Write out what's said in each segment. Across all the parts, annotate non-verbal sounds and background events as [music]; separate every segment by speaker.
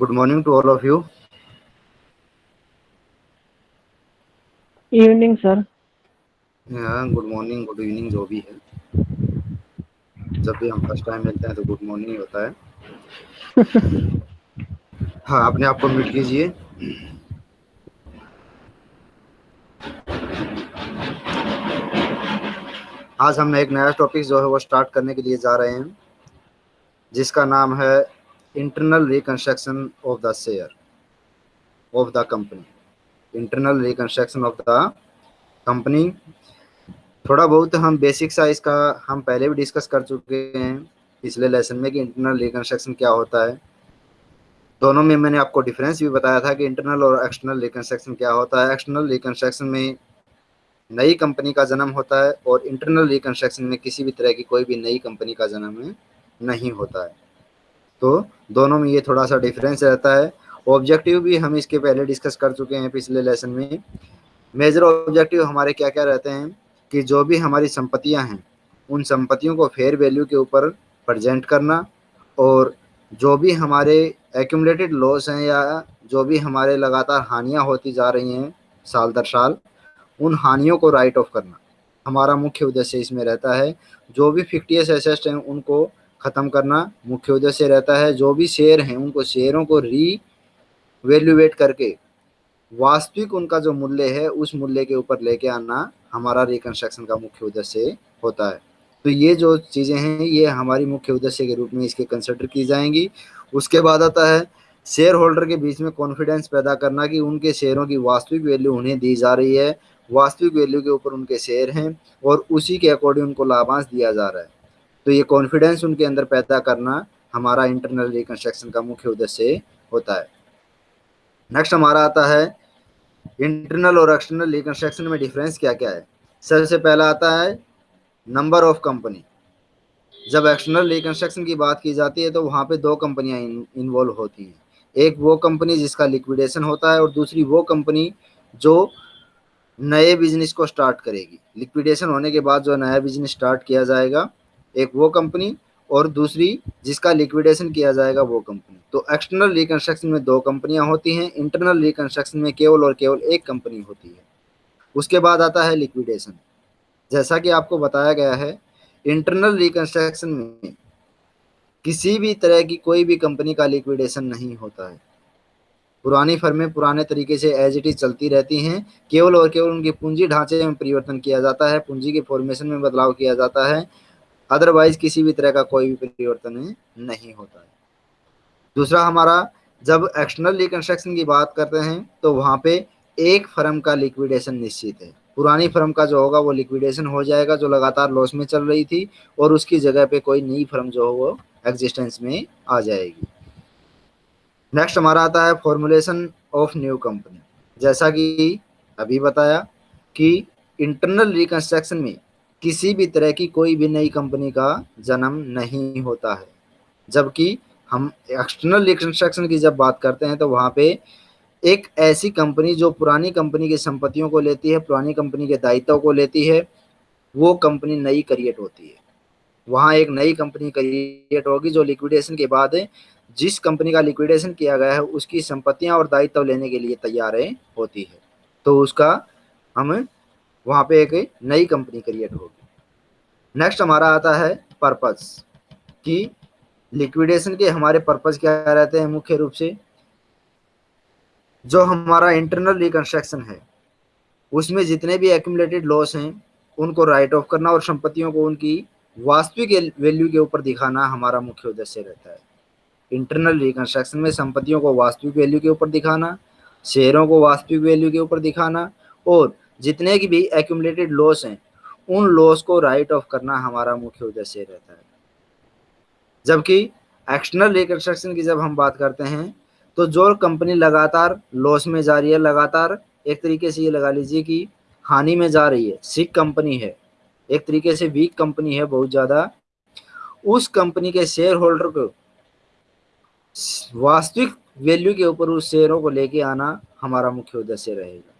Speaker 1: Good morning to all of you.
Speaker 2: Evening sir
Speaker 1: good morning good evening जो भी है। जब भी हम फ़र्स्ट टाइम मिलते हैं तो गुड मॉर्निंग होता है। [laughs] हाँ अपने आप को म्यूट कीजिए। आज हम एक नया टॉपिक जो है वो स्टार्ट करने के लिए जा रहे हैं जिसका नाम है internal reconstruction of the share of the company internal reconstruction of the company थोड़ा बहुत हम बेसिक सा इसका हम पहले भी डिस्कस कर चुके हैं। पिछले लेसन में कि इंटरनल रिकंस्ट्रक्शन क्या होता है। दोनों में मैंने आपको डिफरेंस भी बताया था कि इंटरनल और एक्सटर्नल रिकंस्ट्रक्शन क्या होता है। एक्सटर्नल रिकंस्ट्रक्शन में नई कंपनी का जन्म होता है और इंटरनल रिकंस्ट्रक्शन में किसी भी तरह की कोई भी नई कंपनी का जन्म नहीं होता है। तो दोनों में ये थोड़ा सा डिफरेंस रहता है। ऑब्जेक्टिव भी हम इसके पहले डिस्कस कर चुके हैं पिछले लेसन में। मेजर ऑब्जेक्टिव हमारे क्या क्या रहते हैं? कि जो भी हमारी संपत्तियाँ हैं, उन संपत्तियों को फेयर वैल्यू के ऊपर प्रजेंट करना और जो भी हमारे एक्यूमलेटेड लॉस हैं या जो भी हमारे लगातार हानियाँ होती जा रही हैं साल दर साल, उन हानियों को राइट ऑफ़ करना। हमारा मुख्य उद्देश्य इसमें रहता है, जो भी फिक्टियस एसेस्ट हैं उनको ख़त्म करना मुख्य उद्देश्य रहता है। जो भी शेयर हैं, उनको शेयरों को री वैल्यूएट करके वास्तविक उनका जो मूल्य है, उस मूल्य के ऊपर लेके आना हमारा रिकंस्ट्रक्शन का मुख्य उद्देश्य होता है। तो ये जो चीज़ें हैं, ये हमारी मुख्य उद्देश्य के रूप में इसके कंसिडर की जाएँगी। उसके बाद आता है शेयर होल्डर के बीच में कॉन्फिडेंस पैदा करना कि उनके शेयरों की वास्तविक वैल्यू उन्हें दी जा रही है। वास्तविक वैल्यू के ऊपर उनके शेयर हैं और उसी के अकॉर्डिंग उनको लाभांश दिया जा रहा है। तो ये कॉन्फिडेंस उनके अंदर पैदा करना हमारा इंटरनल रिकंस्ट्रक्शन का मुख्य उद्देश्य होता है। नेक्स्ट हमारा आता है इंटरनल और एक्सटर्नल रिकंस्ट्रक्शन में डिफरेंस क्या क्या है? सबसे पहला आता है नंबर ऑफ़ कंपनी जब एक्सटर्नल रिकंस्ट्रक्शन की बात की जाती है तो वहाँ पे दो कंपनियाँ इन्वॉल्व होती हैं। एक वो कंपनी जिसका लिक्विडेशन होता है और दूसरी वो कंपनी जो नए बिज़नेस को स्टार्ट करेगी। लिक्विडेशन होने के बाद जो नया बिज़नेस स्टार्ट किया जाएगा एक वो कंपनी और दूसरी जिसका लिक्विडेशन किया जाएगा वो कंपनी। तो एक्सटर्नल रिकंस्ट्रक्शन में दो कंपनियाँ होती हैं, इंटरनल रिकंस्ट्रक्शन में केवल और केवल एक कंपनी होती है। उसके बाद आता है लिक्विडेशन। जैसा कि आपको बताया गया है, इंटरनल रिकंस्ट्रक्शन में किसी भी तरह की कोई भी कंपनी का लिक्विडेशन नहीं होता है। पुरानी फर्में पुराने तरीके से एज इट इज़ चलती रहती हैं, केवल और केवल उनकी पूंजी ढांचे में परिवर्तन किया जाता है, पूंजी के फॉर्मेशन में बदलाव किया जाता है अदरवाइज़ किसी भी तरह का कोई भी परिवर्तन नहीं होता है। दूसरा, हमारा, जब एक्सटर्नल रिकंस्ट्रक्शन की बात करते हैं तो वहाँ पे एक फर्म का लिक्विडेशन निश्चित है। पुरानी फर्म का जो होगा, वो लिक्विडेशन हो जाएगा, जो लगातार लॉस में चल रही थी, और उसकी जगह पे कोई नई फर्म जो हो, वो एग्जिस्टेंस में आ जाएगी। नेक्स्ट हमारा आता है फॉर्मुलेशन ऑफ़ न्यू कंपनी जैसा कि अभी बताया कि इंटरनल रिकंस्ट्रक्शन में किसी भी तरह की कोई भी नई कंपनी का जन्म नहीं होता है। जबकि हम एक्सटर्नल रिकंस्ट्रक्शन की जब बात करते हैं तो वहाँ पे एक ऐसी कंपनी जो पुरानी कंपनी की संपत्तियों को लेती है, पुरानी कंपनी के दायित्व को लेती है, वो कंपनी नई क्रिएट होती है। वहाँ एक नई कंपनी क्रिएट होगी जो लिक्विडेशन के बाद जिस कंपनी का लिक्विडेशन किया गया है, उसकी संपत्तियाँ और दायित्व लेने के लिए तैयार होती है। तो उसका हम वहाँ पे एक नई कंपनी क्रिएट होगी। नेक्स्ट हमारा आता है पर्पस, कि लिक्विडेशन के हमारे पर्पज क्या रहते हैं मुख्य रूप से? जो हमारा इंटरनल रिकंस्ट्रक्शन है, उसमें जितने भी एक्यूमुलेटेड लॉस हैं, उनको राइट ऑफ़ करना और संपत्तियों को उनकी वास्तविक वैल्यू के ऊपर दिखाना हमारा मुख्य उद्देश्य रहता है। इंटरनल रिकंस्ट्रक्शन में संपत्तियों को वास्तविक वैल्यू के ऊपर दिखाना, शेयरों को वास्तविक वैल्यू के ऊपर दिखाना और जितने की भी एक्यूमलेटेड लॉस हैं, उन लॉस को राइट ऑफ़ करना हमारा मुख्य उद्देश्य रहता है। जबकि एक्सटर्नल रिकंस्ट्रक्शन की जब हम बात करते हैं तो जो कंपनी लगातार लॉस में जा रही है, लगातार एक तरीके से ये लगा लीजिए कि हानि में जा रही है सिक कंपनी है, एक तरीके से वीक कंपनी है बहुत ज़्यादा, उस कंपनी के शेयर होल्डर को वास्तविक वैल्यू के ऊपर उस शेयरों को लेके आना हमारा मुख्य उद्देश्य रहेगा।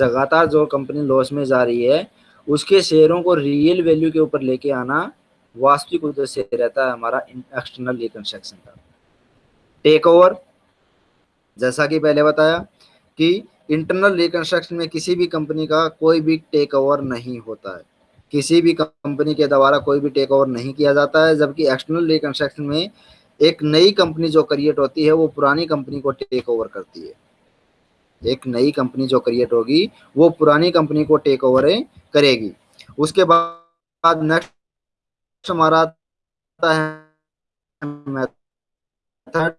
Speaker 1: लगातार जो कंपनी लॉस में जा रही है, उसके शेयरों को रियल वैल्यू के ऊपर लेके आना वास्तविक उद्देश्य रहता है हमारा एक्सटर्नल रिकंस्ट्रक्शन का। टेक ओवर जैसा कि पहले बताया कि इंटरनल रिकंस्ट्रक्शन में किसी भी कंपनी का कोई भी टेक ओवर नहीं होता है। किसी भी कंपनी के द्वारा कोई भी टेक ओवर नहीं किया जाता है, जबकि एक्सटर्नल रिकंस्ट्रक्शन में एक नई कंपनी जो क्रिएट होती है, वो पुरानी कंपनी को टेक ओवर करती है। एक नई कंपनी जो क्रिएट होगी, वो पुरानी कंपनी को टेक ओवर करेगी। उसके बाद नेक्स्ट हमारा आता है मेथड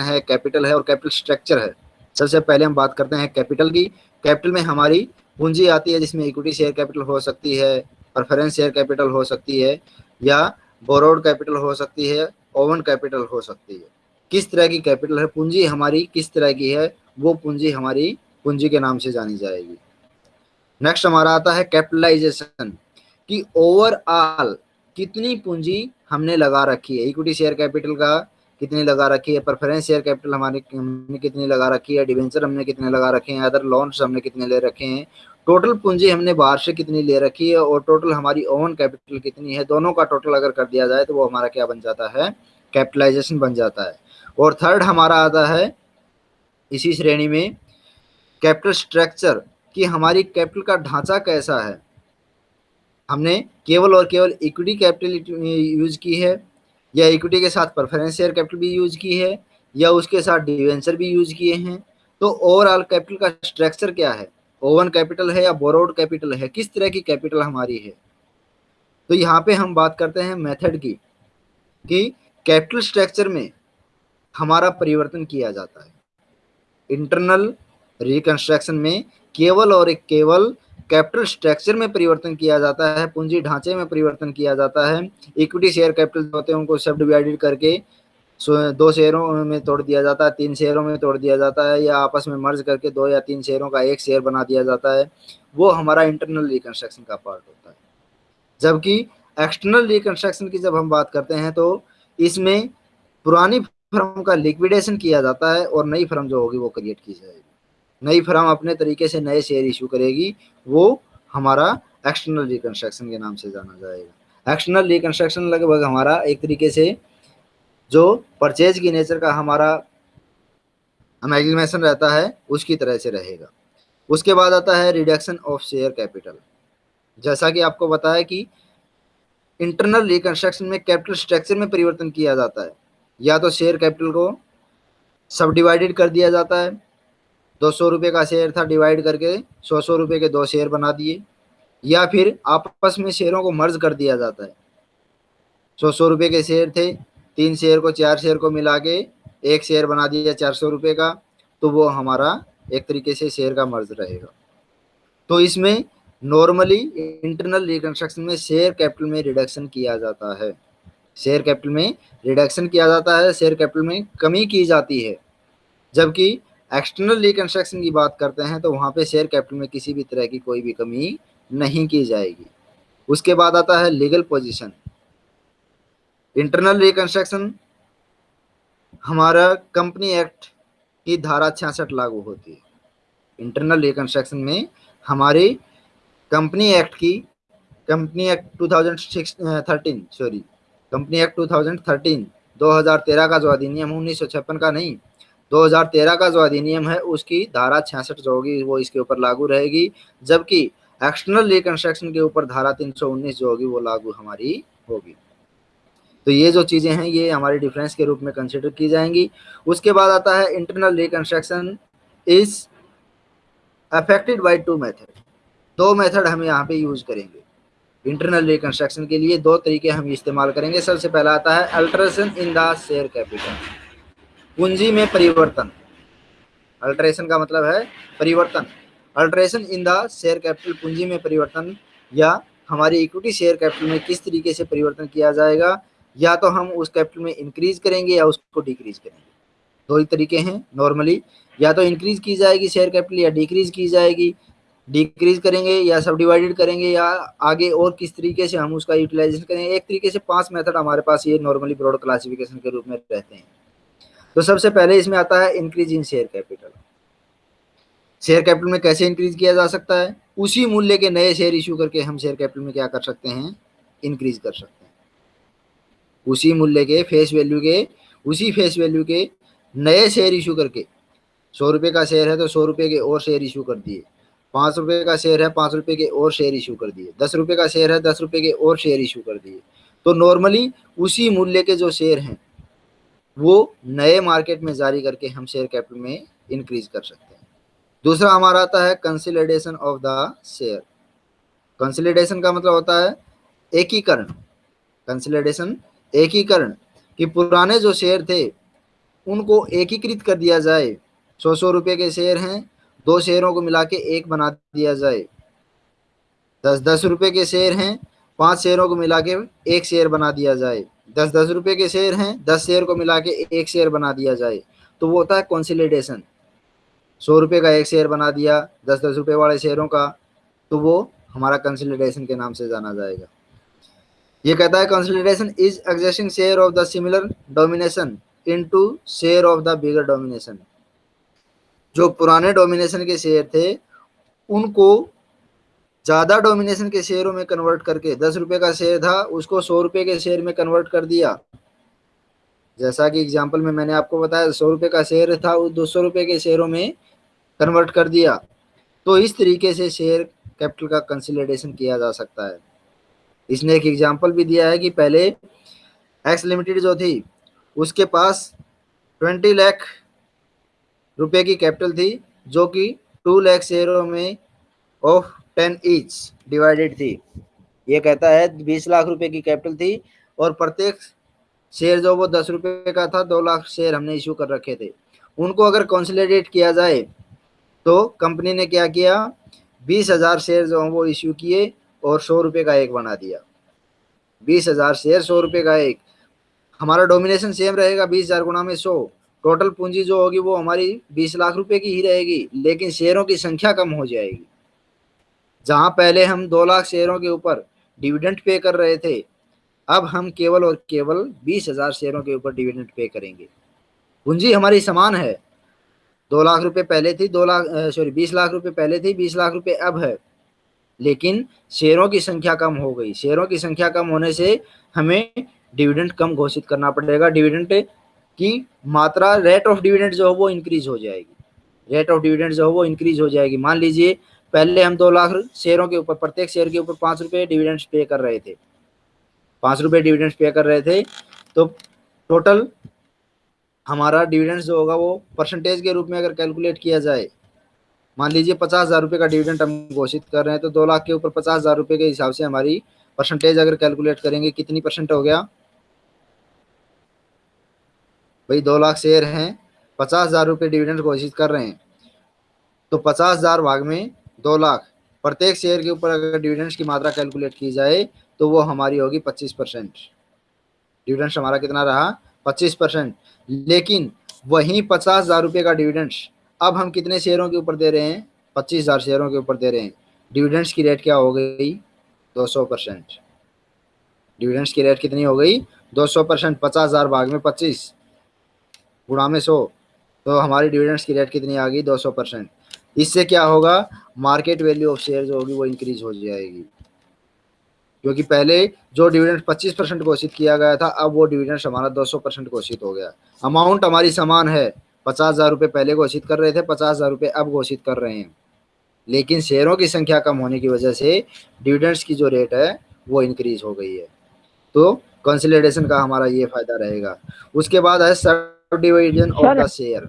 Speaker 1: है कैपिटल है और कैपिटल स्ट्रक्चर है। सबसे पहले हम बात करते हैं कैपिटल की। कैपिटल में हमारी पूंजी आती है जिसमें इक्विटी शेयर कैपिटल हो सकती है प्रेफरेंस शेयर कैपिटल हो सकती है। या बोरोड कैपिटल हो सकती है, ओवन कैपिटल हो सकती है। किस तरह की कैपिटल है पूंजी? हमारी किस तरह की है? वो पूंजी हमारी पूंजी के नाम से जानी जाएगी। नेक्स्ट हमारा आता है कैपिटलाइजेशन कि ओवरऑल कितनी पूंजी हमने लगा रखी है। इक्विटी शेयर कैपिटल का कितनी लगा रखी है? प्रेफरेंस शेयर कैपिटल हमारे हमने कितनी लगा रखी है? डिवेंचर हमने कितने लगा रखे हैं? अदर लोन्स हमने कितने ले रखे हैं? टोटल पूंजी हमने बाहर से कितनी ले रखी है और टोटल हमारी ओवन कैपिटल कितनी है? दोनों का टोटल अगर कर दिया जाए तो वो हमारा क्या बन जाता है? कैपिटलाइजेशन बन जाता है। और थर्ड हमारा आता है इसी श्रेणी में कैपिटल स्ट्रक्चर कि हमारी कैपिटल का ढांचा कैसा है? हमने केवल और केवल इक्विटी कैपिटल यूज़ की है या इक्विटी के साथ प्रेफरेंस शेयर कैपिटल भी यूज़ की है या उसके साथ डिवेंचर भी यूज़ किए हैं? तो ओवरऑल कैपिटल का स्ट्रक्चर क्या है? ओवन कैपिटल है या बोरोड कैपिटल है, किस तरह की कैपिटल हमारी है? तो यहाँ पे हम बात करते हैं मेथड की, कि कैपिटल स्ट्रक्चर में हमारा परिवर्तन किया जाता है। इंटरनल रिकंस्ट्रक्शन में केवल और एक केवल कैपिटल स्ट्रक्चर में परिवर्तन किया जाता है, पूंजी ढांचे में परिवर्तन किया जाता है। इक्विटी शेयर कैपिटल होते हैं, उनको सब डिवाइडेड करके दो शेयरों में तोड़ दिया जाता है, तीन शेयरों में तोड़ दिया जाता है, या आपस में मर्ज करके दो या तीन शेयरों का एक शेयर बना दिया जाता है। वो हमारा इंटरनल रिकन्स्ट्रक्शन का पार्ट होता है। जबकि एक्सटर्नल रिकन्स्ट्रक्शन की जब हम बात करते हैं तो इसमें पुरानी फर्म का लिक्विडेशन किया जाता है, और नई फर्म जो होगी वो क्रिएट की जाएगी। नई फर्म अपने तरीके से नए शेयर इशू करेगी, वो हमारा एक्सटर्नल रिकन्स्ट्रक्शन के नाम से जाना जाएगा। एक्सटर्नल रिकन्स्ट्रक्शन लगभग हमारा एक तरीके से जो परचेज की नेचर का हमारा अमेगमेशन रहता है, उसकी तरह से रहेगा। उसके बाद आता है रिडक्शन ऑफ़ शेयर कैपिटल जैसा कि आपको बताया कि इंटरनल रिकंस्ट्रक्शन में कैपिटल स्ट्रक्चर में परिवर्तन किया जाता है। या तो शेयर कैपिटल को सब डिवाइडेड कर दिया जाता है। दो सौ रुपये का शेयर था डिवाइड करके सौ सौ रुपये के दो शेयर बना दिए। या फिर आपस में शेयरों को मर्ज कर दिया जाता है। सौ सौ रुपये के शेयर थे तीन शेयर को, चार शेयर को मिला के एक शेयर बना दिया चार सौ रुपये का तो वो हमारा एक तरीके से शेयर का मर्ज रहेगा। तो इसमें नॉर्मली इंटरनल रिकन्स्ट्रक्शन में शेयर कैपिटल में रिडक्शन किया जाता है। शेयर कैपिटल में रिडक्शन किया जाता है शेयर कैपिटल में कमी की जाती है। जबकि एक्सटर्नल रिकन्स्ट्रक्शन की बात करते हैं तो वहाँ पे शेयर कैपिटल में किसी भी तरह की कोई भी कमी नहीं की जाएगी। उसके बाद आता है लीगल पोजीशन इंटरनल रिकंस्ट्रक्शन हमारा कंपनी एक्ट की धारा छियासठ लागू होती है। इंटरनल रिकंस्ट्रक्शन में हमारी कंपनी एक्ट की company act 2013 sorry company act 2013 2013 का जो अधिनियम, उन्नीस सौ छप्पन का नहीं 2013 का जो अधिनियम है, उसकी धारा छियासठ जो होगी, वो इसके ऊपर लागू रहेगी, जबकि एक्सटर्नल रिकंस्ट्रक्शन के ऊपर धारा 319 जो होगी, वो लागू हमारी होगी। तो ये जो चीज़ें हैं, ये हमारे डिफरेंस के रूप में कंसिडर की जाएँगी। उसके बाद आता है internal reconstruction is affected by two method दो मेथड हम यहाँ पे यूज़ करेंगे। इंटरनल रिकन्स्ट्रक्शन के लिए दो तरीके हम इस्तेमाल करेंगे। सबसे पहला आता है alteration in the share capital पूंजी में परिवर्तन। अल्ट्रेशन का मतलब है परिवर्तन। Alteration in the share capital पूंजी में परिवर्तन या हमारी इक्विटी शेयर कैपिटल में किस तरीके से परिवर्तन किया जाएगा? या तो हम उस कैपिटल में इंक्रीज करेंगे या उसको डिक्रीज करेंगे। दो ही तरीके हैं नॉर्मली या तो इंक्रीज की जाएगी शेयर कैपिटल या डिक्रीज की जाएगी। डिक्रीज करेंगे या सब डिवाइडेड करेंगे या आगे और किस तरीके से हम उसका यूटिलाइजेशन करेंगे एक तरीके से पाँच मेथड हमारे पास ये नॉर्मली ब्रॉड क्लासिफिकेशन के रूप में रहते हैं। तो सबसे पहले इसमें आता है increase in share capital share capital में कैसे इंक्रीज किया जा सकता है? उसी मूल्य के नए शेयर इश्यू करके हम शेयर कैपिटल में क्या कर सकते हैं? इंक्रीज कर सकते हैं। उसी मूल्य के फेस वैल्यू के, उसी फेस वैल्यू के नए शेयर इशू करके। सौ रुपये का शेयर है तो सौ रुपये के और शेयर इशू कर दिए। पाँच रुपये का शेयर है, पाँच रुपये के और शेयर इशू कर दिए। दस रुपये का शेयर है, दस रुपये के और शेयर इशू कर दिए। तो नॉर्मली उसी मूल्य के जो शेयर हैं, वो नए मार्केट में जारी करके हम शेयर कैपिटल में इंक्रीज कर सकते हैं। दूसरा हमारा आता है consolidation of the share consolidation का मतलब होता है एकीकरण। कंसिलिडेशन एकीकरण, कि पुराने जो शेयर थे, उनको एकीकृत कर दिया जाए। सौ सौ रुपये के शेयर हैं, दो शेयरों को मिला के एक बना दिया जाए। दस दस रुपये के शेयर हैं, पाँच शेयरों को मिला के एक शेयर बना दिया जाए। दस दस रुपये के शेयर हैं, दस शेयर को मिला के एक शेयर बना दिया जाए। तो वो होता है कॉन्सिलेडेशन सौ रुपये का एक शेयर बना दिया, दस दस रुपये वाले शेयरों का तो वो हमारा कंसिलिडेशन के नाम से जाना जाएगा। ये कहता है consolidation is existing share of the similar domination into share of the bigger domination जो पुराने डोमिनेशन के शेयर थे, उनको ज़्यादा डोमिनेशन के शेयरों में कन्वर्ट करके, दस रुपये का शेयर था, उसको सौ रुपये के शेयर में कन्वर्ट कर दिया। जैसा कि एग्ज़ाम्पल में मैंने आपको बताया, सौ रुपये का शेयर था उस दो सौ रुपये के शेयरों में कन्वर्ट कर दिया। तो इस तरीके से शेयर कैपिटल का कंसिलेशन किया जा सकता है। इसने एक एग्ज़ाम्पल भी दिया है कि पहले एक्स लिमिटेड जो थी, उसके पास ट्वेंटी लाख रुपए की कैपिटल थी, जो कि टू लाख शेयरों में ऑफ़ टेन ईच डिवाइडेड थी। ये कहता है, बीस लाख रुपए की कैपिटल थी और प्रत्येक शेयर जो वो दस रुपए का था, दो लाख शेयर हमने इशू कर रखे थे। उनको अगर कॉन्सोलिडेट किया जाए तो कंपनी ने क्या किया, बीस हज़ार शेयर जो हैं वो इशू किए और सौ रुपये का एक बना दिया। बीस हज़ार शेयर सौ रुपये का एक। हमारा डोमिनेशन सेम रहेगा बीस हज़ार गुना में सौ। टोटल पूंजी जो होगी वो हमारी बीस लाख रुपए की ही रहेगी, लेकिन शेयरों की संख्या कम हो जाएगी। जहाँ पहले हम दो लाख शेयरों के ऊपर डिविडेंड पे कर रहे थे, अब हम केवल और केवल बीस हज़ार शेयरों के ऊपर डिविडेंड पे करेंगे। पूंजी हमारी समान है। दो लाख रुपए पहले थी, दो लाख सॉरी बीस लाख रुपए पहले थी, बीस लाख रुपए अब है। लेकिन शेयरों की संख्या कम हो गई। शेयरों की संख्या कम होने से हमें डिविडेंड कम घोषित करना पड़ेगा। डिविडेंड की मात्रा रेट ऑफ़ डिविडेंड जो है वो इंक्रीज हो जाएगी। रेट ऑफ़ डिविडेंड जो है वो इंक्रीज हो जाएगी। मान लीजिए, पहले हम दो लाख शेयरों के ऊपर, प्रत्येक शेयर के ऊपर पाँच रुपये डिविडेंड्स पे कर रहे थे। पाँच रुपये डिविडेंड्स पे कर रहे थे। तो टोटल हमारा डिविडेंड्स जो होगा वो परसेंटेज के रूप में अगर कैलकुलेट किया जाए मान लीजिए पचास हज़ार रुपये का डिविडेंड हम घोषित कर रहे हैं तो दो लाख के ऊपर पचास हज़ार रुपये के हिसाब से हमारी परसेंटेज अगर कैलकुलेट करेंगे, कितनी परसेंट हो गया? भाई दो लाख शेयर हैं, पचास हज़ार रुपये डिविडेंड घोषित कर रहे हैं। तो पचास हज़ार भाग में दो लाख, प्रत्येक शेयर के ऊपर अगर डिविडेंड्स की मात्रा कैलकुलेट की जाए तो वो हमारी होगी पच्चीस परसेंट। डिविडेंड्स हमारा कितना रहा? पच्चीस परसेंट। लेकिन वहीं पचास हज़ार रुपये का डिविडेंड्स अब हम कितने शेयरों के ऊपर दे रहे हैं? पच्चीस हज़ार शेयरों के ऊपर दे रहे हैं। डिविडेंड्स की रेट क्या हो गई? दो सौ परसेंट। डिविडेंड्स की रेट कितनी हो गई? दो सौ परसेंट, पचास हज़ार भाग में पच्चीस। गुणा में सौ। तो हमारी डिविडेंड्स की रेट कितनी आ गई? दो सौ परसेंट। इससे क्या होगा? मार्केट वैल्यू ऑफ़ शेयर जो होगी वो इंक्रीज हो जाएगी। क्योंकि पहले जो डिविडेंड 25 परसेंट घोषित किया गया था, अब वो डिविडेंड हमारा 200 परसेंट घोषित हो गया। अमाउंट हमारी समान है। पचास हज़ार रुपये पहले घोषित कर रहे थे पचास हज़ार रुपये अब घोषित कर रहे हैं। लेकिन शेयरों की संख्या कम होने की वजह से डिविडेंड्स की जो रेट है वो इंक्रीज हो गई है। तो कंसिलेशन का हमारा ये फ़ायदा रहेगा। उसके बाद है डिवीज़न ऑफ़ द शेयर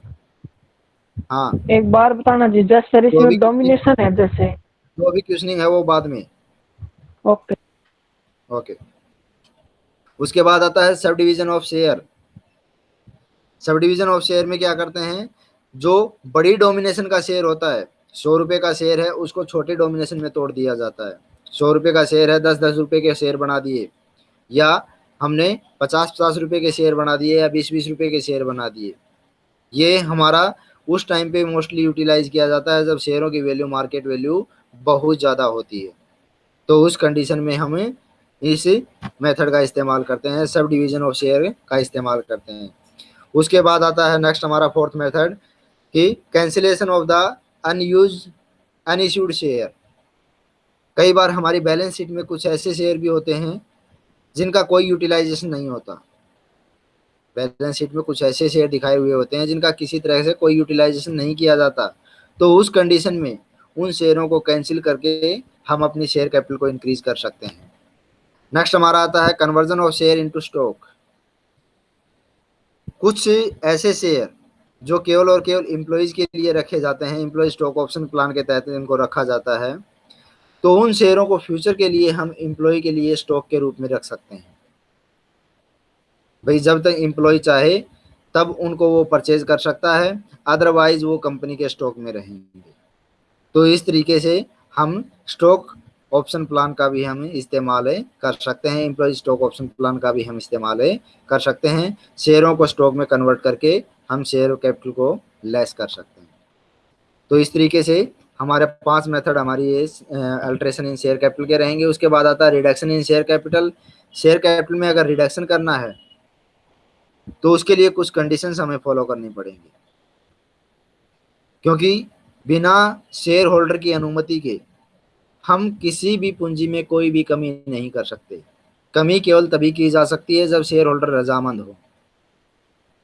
Speaker 1: हाँ।
Speaker 2: एक बार बताना जी जस्ट सर इसमें डोमिनेशन है जैसे।
Speaker 1: जो भी क्वेश्चनिंग है वो बाद में।
Speaker 2: ओके
Speaker 1: ओके उसके बाद आता है sub division of share sub division of share में क्या करते हैं? जो बड़ी डोमिनेशन का शेयर होता है, सौ रुपए का शेयर है, उसको छोटे डोमिनेशन में तोड़ दिया जाता है। सौ रुपए का शेयर है दस दस रुपए के शेयर बना दिए। या हमने पचास पचास रुपए के शेयर बना दिए या बीस बीस रुपए के शेयर बना दिए। ये हमारा उस टाइम पे मोस्टली यूटिलाइज किया जाता है जब शेयरों की वैल्यू मार्केट वैल्यू बहुत ज़्यादा होती है। तो उस कंडीशन में हमें इस मेथड का इस्तेमाल करते हैं सब डिवीज़न ऑफ़ शेयर का इस्तेमाल करते हैं। उसके बाद आता है नेक्स्ट हमारा फोर्थ मेथड कि cancellation of the unuse unissued share कई बार हमारी बैलेंस शीट में कुछ ऐसे शेयर भी होते हैं जिनका कोई यूटिलाइजेशन नहीं होता। बैलेंस शीट में कुछ ऐसे शेयर दिखाए हुए होते हैं जिनका किसी तरह से कोई यूटिलाइजेशन नहीं किया जाता। तो उस कंडीशन में उन शेयरों को कैंसिल करके हम अपनी शेयर कैपिटल को इंक्रीज कर सकते हैं। नेक्स्ट हमारा आता है conversion of share into stock कुछ ऐसे शेयर जो केवल और केवल इम्प्लॉयज़ के लिए रखे जाते हैं इम्प्लॉय स्टॉक ऑप्शन प्लान के तहत इनको रखा जाता है तो उन शेयरों को फ्यूचर के लिए हम एम्प्लॉय के लिए स्टॉक के रूप में रख सकते हैं। भाई, जब तक एम्प्लॉय चाहे, तब उनको वो परचेज कर सकता है अदरवाइज़ वो कंपनी के स्टॉक में रहेंगे। तो इस तरीके से हम स्टॉक ऑप्शन प्लान का भी हम इस्तेमाल कर सकते हैं एम्प्लॉय स्टॉक ऑप्शन प्लान का भी हम इस्तेमाल कर सकते हैं। शेयरों को स्टॉक में कन्वर्ट करके हम शेयर कैपिटल को लेस कर सकते हैं। तो इस तरीके से हमारे पाँच मेथड हमारी ये अल्ट्रेशन इन शेयर कैपिटल के रहेंगे। उसके बाद आता है reduction in share capital share capital में अगर रिडक्शन करना है तो उसके लिए कुछ कंडीशंस हमें फॉलो करनी पड़ेंगी। क्योंकि बिना शेयर होल्डर की अनुमति के हम किसी भी पूंजी में कोई भी कमी नहीं कर सकते। कमी केवल तभी की जा सकती है जब शेयर होल्डर रजामंद हो।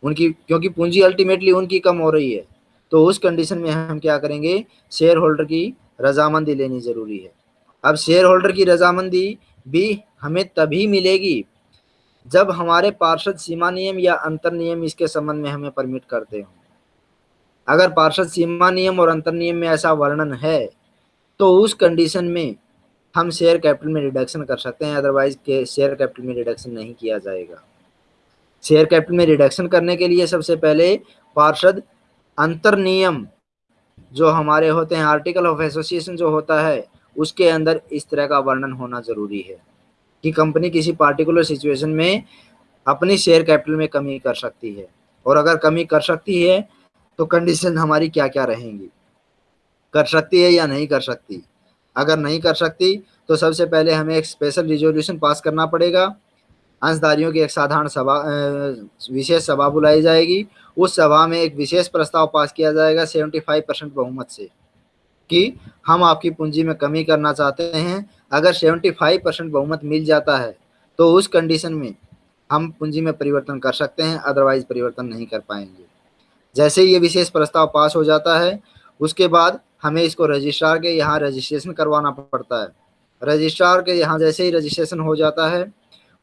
Speaker 1: उनकी, क्योंकि पूंजी अल्टीमेटली उनकी कम हो रही है। तो उस कंडीशन में हम क्या करेंगे? शेयर होल्डर की रजामंदी लेनी ज़रूरी है। अब शेयर होल्डर की रजामंदी भी हमें तभी मिलेगी जब हमारे पार्षद सीमा नियम या अंतर नियम इसके संबंध में हमें परमिट करते हो। अगर पार्षद सीमा नियम और अंतर नियम में ऐसा वर्णन है तो उस कंडीशन में हम शेयर कैपिटल में रिडक्शन कर सकते हैं अदरवाइज़ के शेयर कैपिटल में रिडक्शन नहीं किया जाएगा। शेयर कैपिटल में रिडक्शन करने के लिए सबसे पहले पार्षद अंतर नियम जो हमारे होते हैं आर्टिकल ऑफ़ एसोसिएशन जो होता है, उसके अंदर इस तरह का वर्णन होना ज़रूरी है कि कंपनी किसी पार्टिकुलर सिचुएशन में अपनी शेयर कैपिटल में कमी कर सकती है। और अगर कमी कर सकती है तो कंडीशन हमारी क्या क्या रहेंगी? कर सकती है या नहीं कर सकती। अगर नहीं कर सकती तो सबसे पहले हमें एक स्पेशल रिजोल्यूशन पास करना पड़ेगा। अंशधारियों की एक साधारण सभा विशेष सभा बुलाई जाएगी। उस सभा में एक विशेष प्रस्ताव पास किया जाएगा 75 परसेंट बहुमत से कि हम आपकी पूंजी में कमी करना चाहते हैं। अगर 75 परसेंट बहुमत मिल जाता है तो उस कंडीशन में हम पूंजी में परिवर्तन कर सकते हैं अदरवाइज़ परिवर्तन नहीं कर पाएँगे। जैसे ये विशेष प्रस्ताव पास हो जाता है उसके बाद हमें इसको रजिस्ट्रार के यहाँ रजिस्ट्रेशन करवाना पड़ता है। रजिस्ट्रार के यहाँ जैसे ही रजिस्ट्रेशन हो जाता है,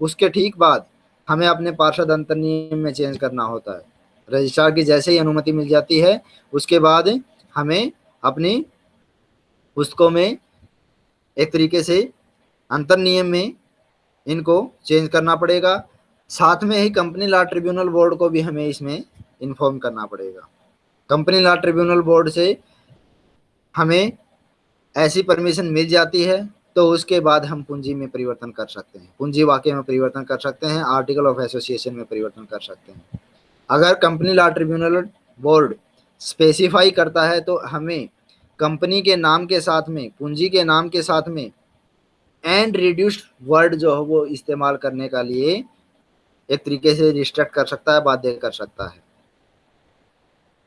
Speaker 1: उसके ठीक बाद हमें अपने पार्षद अंतर नियम में चेंज करना होता है। रजिस्ट्रार की जैसे ही अनुमति मिल जाती है, उसके बाद हमें अपनी पुस्तकों में एक तरीके से अंतर नियम में इनको चेंज करना पड़ेगा। साथ में ही कंपनी लॉ ट्रिब्यूनल बोर्ड को भी हमें इसमें इन्फॉर्म करना पड़ेगा। कंपनी लॉ ट्रिब्यूनल बोर्ड से हमें ऐसी परमिशन मिल जाती है तो उसके बाद हम पूंजी में परिवर्तन कर सकते हैं। पूंजी वाक्य में परिवर्तन कर सकते हैं, आर्टिकल ऑफ़ एसोसिएशन में परिवर्तन कर सकते हैं। अगर company law tribunal board specify करता है तो हमें कंपनी के नाम के साथ में, पूंजी के नाम के साथ में एंड रिड्यूस्ड वर्ड जो है वो इस्तेमाल करने का लिए एक तरीके से रिस्ट्रक्ट कर सकता है, बाध्य कर सकता है।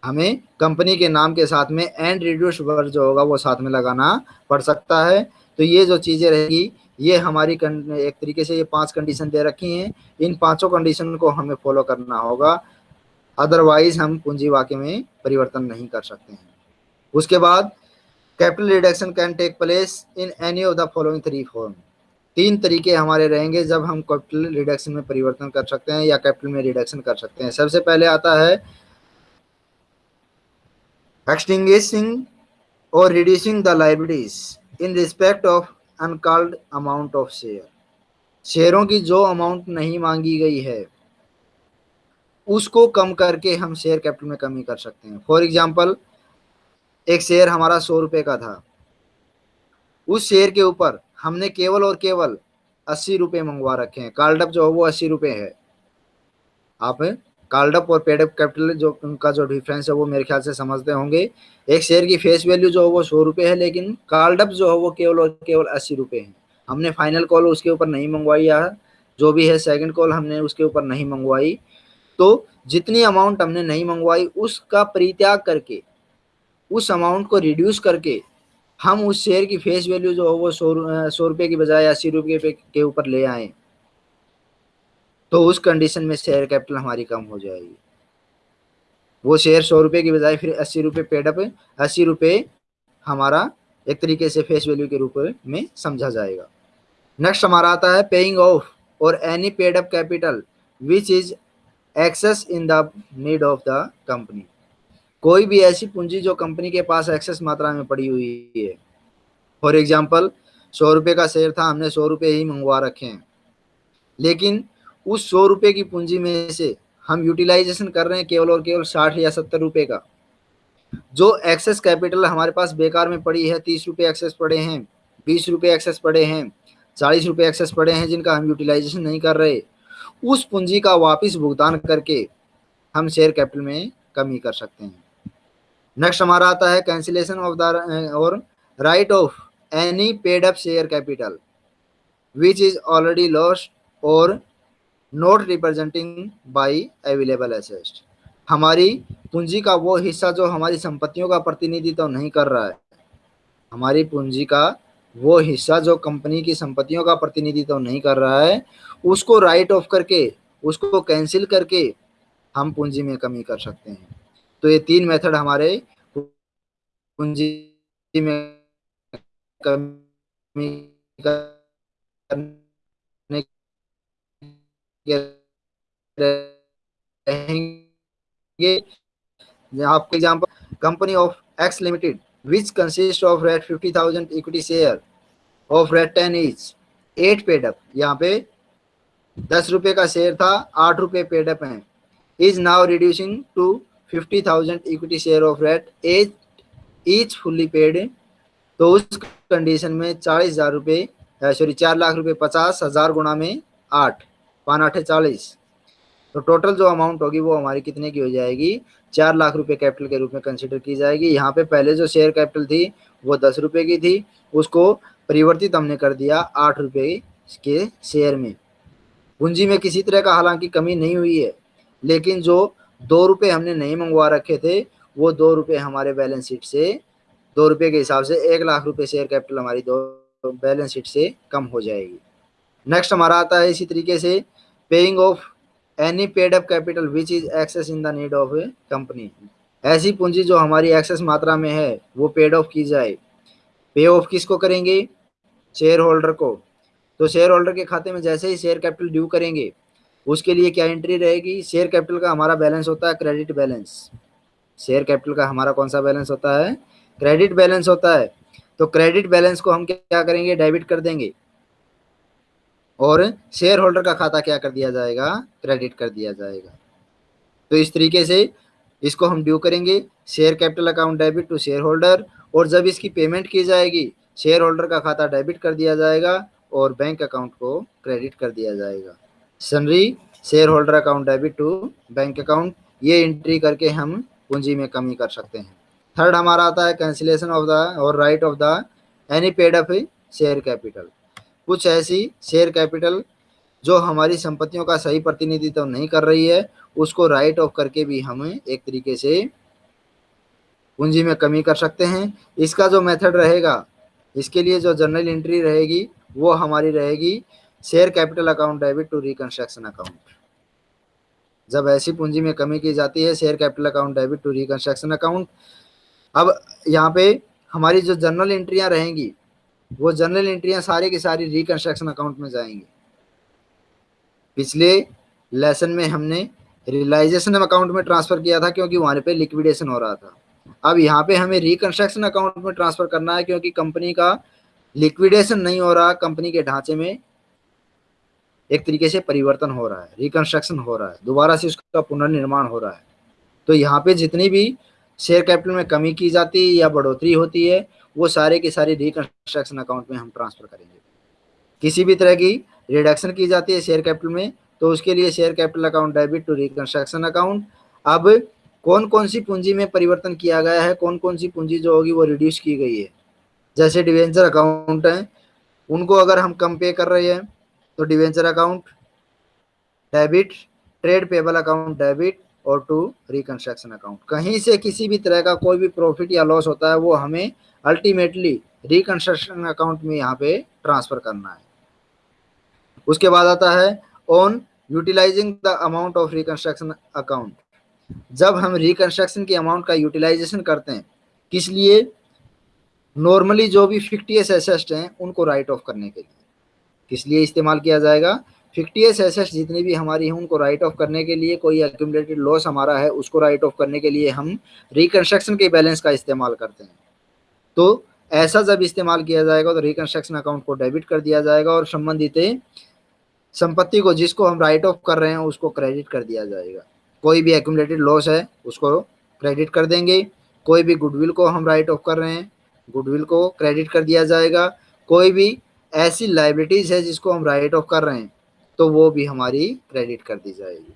Speaker 1: हमें कंपनी के नाम के साथ में एंड रिड्यूस्ड वर्ड जो होगा वो साथ में लगाना पड़ सकता है। तो ये जो चीज़ें रहेगी, ये हमारी एक तरीके से ये पाँच कंडीशन दे रखी हैं। इन पाँचों कंडीशन को हमें फॉलो करना होगा। अदरवाइज़ हम पूंजी वाक्य में परिवर्तन नहीं कर सकते हैं। उसके बाद capital reduction can take place in any of the following three form तीन तरीके हमारे रहेंगे जब हम कैपिटल रिडक्शन में परिवर्तन कर सकते हैं या कैपिटल में रिडक्शन कर सकते हैं। सबसे पहले आता है extinguishing or reducing the liabilities in respect of uncalled amount of share. शेयरों की जो अमाउंट नहीं मांगी गई है, उसको कम करके हम शेयर कैपिटल में कमी कर सकते हैं। फॉर एग्जांपल एक शेयर हमारा सौ रुपये का था। उस शेयर के ऊपर हमने केवल और केवल अस्सी रुपये मंगवा रखे हैं। कार्डअप जो है वो अस्सी रुपये है। आप कार्डअप और पेडअप कैपिटल जो उनका जो डिफरेंस है वो मेरे ख्याल से समझते होंगे। एक शेयर की फेस वैल्यू जो है वो सौ रुपये है, लेकिन कार्डअप जो है वो केवल और केवल अस्सी रुपये है। हमने फाइनल कॉल उसके ऊपर नहीं मंगवाई या जो भी है सेकंड कॉल हमने उसके ऊपर नहीं मंगवाई। तो जितनी अमाउंट हमने नहीं मंगवाई, उसका परित्याग करके, उस अमाउंट को रिड्यूस करके, हम उस शेयर की फेस वैल्यू जो हो वो सौ सौ रुपये की बजाय अस्सी रुपये के ऊपर ले आए। तो उस कंडीशन में शेयर कैपिटल हमारी कम हो जाएगी। वो शेयर सौ रुपये की बजाय फिर अस्सी रुपये पेडअप अस्सी रुपये हमारा एक तरीके से फेस वैल्यू के रूप में समझा जाएगा। नेक्स्ट हमारा आता है पेइंग ऑफ़ और any paid up capital which is excess in the need of the company कोई भी ऐसी पूंजी जो कंपनी के पास एक्सेस मात्रा में पड़ी हुई है। फॉर एग्ज़ाम्पल सौ रुपये का शेयर था, हमने सौ रुपये ही मंगवा रखे हैं। लेकिन उस सौ रुपये की पूंजी में से हम यूटिलाइजेशन कर रहे हैं केवल और केवल साठ या सत्तर रुपये का। जो एक्सेस कैपिटल हमारे पास बेकार में पड़ी है, तीस रुपये एक्सेस पड़े हैं, बीस रुपये एक्सेस पड़े हैं, चालीस रुपये एक्सेस पड़े हैं, जिनका हम यूटिलाइजेशन नहीं कर रहे, उस पूंजी का वापस भुगतान करके हम शेयर कैपिटल में कमी कर सकते हैं। नेक्स्ट हमारा आता है कैंसिलेशन ऑफ़ द और write off any paid up share capital which is already lost और not representing by available asset हमारी पूंजी का वो हिस्सा जो हमारी संपत्तियों का प्रतिनिधित्व तो नहीं कर रहा है। हमारी पूंजी का वो हिस्सा जो कंपनी की संपत्तियों का प्रतिनिधित्व तो नहीं कर रहा है, उसको राइट ऑफ़ करके, उसको कैंसिल करके हम पूंजी में कमी कर सकते हैं। तो ये तीन मेथड हमारे पूंजी में कमी करने के रहेंगे। आपको example company of X limited which consists of red 50,000 equity share of red 10 each at paid up यहाँ पे दस रुपए का शेयर था आठ रुपए पेडअप है। Is now reducing to fifty thousand equity share of rate as each fully paid तो उस कंडीशन में चालीस हज़ार रुपये सॉरी चार लाख रुपए पचास हज़ार गुणा में आठ। पान आठ चालीस। तो टोटल जो अमाउंट होगी वो हमारी कितने की हो जाएगी? चार लाख रुपए कैपिटल के रूप में कंसिडर की जाएगी। यहाँ पे पहले जो शेयर कैपिटल थी, वो दस रुपए की थी। उसको परिवर्तित हमने कर दिया आठ रुपए के शेयर में। पूंजी में किसी तरह का हालाँकि कमी नहीं हुई है, लेकिन जो दो रुपए हमने नहीं मंगवा रखे थे, वो दो रुपए हमारे बैलेंस शीट से, दो रुपए के हिसाब से एक लाख रुपए शेयर कैपिटल हमारी दो बैलेंस शीट से कम हो जाएगी। नेक्स्ट हमारा आता है इसी तरीके से paying off any paid up capital which is excess in the need of a company ऐसी पूंजी जो हमारी एक्सेस मात्रा में है, वो पेड ऑफ़ की जाए। पे ऑफ़ किसको करेंगे? शेयर होल्डर को। तो शेयर होल्डर के खाते में जैसे ही शेयर कैपिटल ड्यू करेंगे, उसके लिए क्या एंट्री रहेगी? शेयर कैपिटल का हमारा बैलेंस होता है क्रेडिट बैलेंस शेयर कैपिटल का हमारा कौन सा बैलेंस होता है? क्रेडिट बैलेंस होता है। तो क्रेडिट बैलेंस को हम क्या करेंगे? डेबिट कर देंगे। और शेयर होल्डर का खाता क्या कर दिया जाएगा? क्रेडिट कर दिया जाएगा। तो इस तरीके से इसको हम ड्यू करेंगे। Share capital account debit to share holder और जब इसकी पेमेंट की जाएगी शेयर होल्डर का खाता डेबिट कर दिया जाएगा और बैंक अकाउंट को क्रेडिट कर दिया जाएगा। Sundry share holder account debit to bank account ये एंट्री करके हम पूंजी में कमी कर सकते हैं। थर्ड हमारा आता है कैंसिलेशन ऑफ़ द और write off the any paid off share capital कुछ ऐसी शेयर कैपिटल जो हमारी संपत्तियों का सही प्रतिनिधित्व नहीं कर रही है, उसको राइट ऑफ़ करके भी हम एक तरीके से पूंजी में कमी कर सकते हैं। इसका जो मेथड रहेगा, इसके लिए जो जर्नल एंट्री रहेगी, वो हमारी रहेगी share capital account debit to reconstruction account जब ऐसी पूंजी में कमी की जाती है share capital account debit to reconstruction account अब यहाँ पे हमारी जो जर्नल एंट्रियाँ रहेंगी वो जनरल एंट्रियाँ सारी की सारी रिकंस्ट्रक्शन अकाउंट में जाएँगी। पिछले लेसन में हमने रियलाइजेशन अकाउंट में ट्रांसफ़र किया था क्योंकि वहाँ पे लिक्विडेशन हो रहा था। अब यहाँ पे हमें रिकंस्ट्रक्शन अकाउंट में ट्रांसफ़र करना है क्योंकि कंपनी का लिक्विडेशन नहीं हो रहा कंपनी के ढांचे में एक तरीके से परिवर्तन हो रहा है रिकंस्ट्रक्शन हो रहा है, दोबारा से उसका पुनर्निर्माण हो रहा है। तो यहाँ पे जितनी भी शेयर कैपिटल में कमी की जाती है या बढ़ोतरी होती है वो सारे के सारे रिकंस्ट्रक्शन अकाउंट में हम ट्रांसफ़र करेंगे। किसी भी तरह की रिडक्शन की जाती है शेयर कैपिटल में तो उसके लिए share capital account debit to reconstruction account अब कौन कौन सी पूंजी में परिवर्तन किया गया है कौन कौन सी पूंजी जो होगी वो रिड्यूस की गई है? जैसे डिवेंचर अकाउंट है, उनको अगर हम कम पे कर रहे हैं तो debenture account debit trade payable account debit और टू रिकंस्ट्रक्शन अकाउंट कहीं से किसी भी तरह का कोई भी प्रॉफिट या लॉस होता है, वो हमें अल्टीमेटली रिकंस्ट्रक्शन अकाउंट में यहाँ पे ट्रांसफ़र करना है। उसके बाद आता है on utilizing the amount of reconstruction account जब हम रिकंस्ट्रक्शन के अमाउंट का यूटिलाइजेशन करते हैं, किस लिए? नॉर्मली जो भी फिफ्टियस एसेस्ट हैं, उनको राइट ऑफ़ करने के लिए। किस लिए इस्तेमाल किया जाएगा? फिफ्टियस एसेस्ट जितनी भी हमारी हैं, उनको राइट ऑफ़ करने के लिए कोई एक्यूमलेटेड लॉस हमारा है, उसको राइट ऑफ़ करने के लिए हम रिकंस्ट्रक्शन के बैलेंस का इस्तेमाल करते हैं। तो ऐसा जब इस्तेमाल किया जाएगा तो रिकंस्ट्रक्शन अकाउंट को डेबिट कर दिया जाएगा और संबंधित संपत्ति को जिसको हम राइट ऑफ़ कर रहे हैं, उसको क्रेडिट कर दिया जाएगा। कोई भी एक्यूमलेटेड लॉस है, उसको क्रेडिट कर देंगे। कोई भी गुडविल को हम राइट ऑफ़ कर रहे हैं गुडविल को क्रेडिट कर दिया जाएगा। कोई भी ऐसी लाइबिलिटीज़ है जिसको हम राइट ऑफ़ कर रहे हैं तो वो भी हमारी क्रेडिट कर दी जाएगी।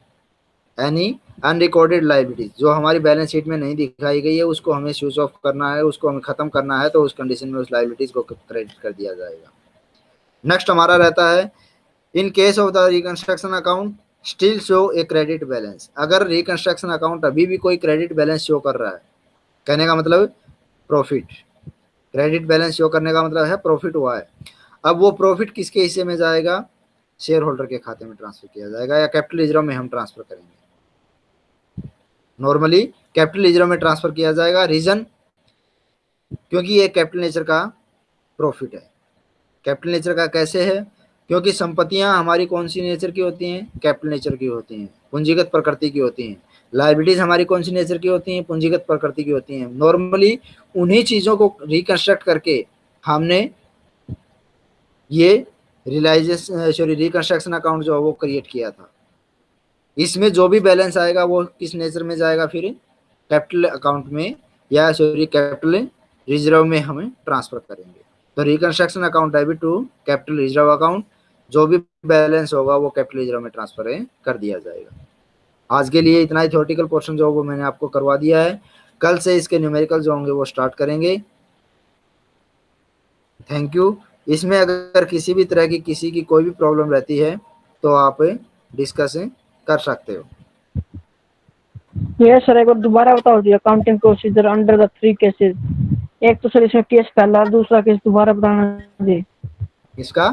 Speaker 1: यानी अनरिकॉर्डेड लाइबिलिटीज जो हमारी बैलेंस शीट में नहीं दिखाई गई है, उसको हमें स्विच ऑफ़ करना है, उसको हमें ख़त्म करना है तो उस कंडीशन में उस लाइबिलिटीज़ को क्रेडिट कर दिया जाएगा। नेक्स्ट हमारा रहता है in case of the reconstruction account still show a credit balance अगर रिकंस्ट्रक्शन अकाउंट अभी भी कोई क्रेडिट बैलेंस शो कर रहा है, कहने का मतलब प्रॉफिट क्रेडिट बैलेंस शो करने का मतलब है प्रॉफिट हुआ है। अब वो प्रॉफिट किसके हिस्से में जाएगा? शेयर होल्डर के खाते में ट्रांसफ़र किया जाएगा या कैपिटल रिज़र्व में हम ट्रांसफ़र करेंगे। नॉर्मली कैपिटल रिज़र्व में ट्रांसफ़र किया जाएगा रीजन क्योंकि ये कैपिटल नेचर का प्रॉफिट है। कैपिटल नेचर का कैसे है? क्योंकि संपत्तियाँ हमारी कौन सी नेचर की होती हैं? कैपिटल नेचर की होती हैं, पूंजीगत प्रकृति की होती हैं। लाइबिलिटीज हमारी कौन सी नेचर की होती हैं? पूंजीगत प्रकृति की होती हैं। नॉर्मली उन्हीं चीज़ों को रिकंस्ट्रक्ट करके हमने ये रिलाइजेशन सॉरी रिकंस्ट्रक्शन अकाउंट जो है वो क्रिएट किया था। इसमें जो भी बैलेंस आएगा वो किस नेचर में जाएगा फिर? कैपिटल अकाउंट में या सॉरी कैपिटल रिज़र्व में हमें ट्रांसफ़र करेंगे। तो reconstruction account debit to capital reserve account जो भी बैलेंस होगा वो कैपिटल रिज़र्व में ट्रांसफ़र कर दिया जाएगा। आज के लिए इतना ही थ्योरेटिकल पोर्शन जो वो मैंने आपको करवा दिया है। कल से इसके न्यूमेरिकल जो होंगे वो स्टार्ट करेंगे। थैंक यू इसमें अगर किसी भी तरह की किसी की कोई भी प्रॉब्लम रहती है तो आप डिस्कस कर सकते हो।
Speaker 2: यस सर एक बार दोबारा बताओ जी accounting procedure under the three cases एक तो सर इसमें केस पहला दूसरा केस दोबारा बताना जी।
Speaker 1: इसका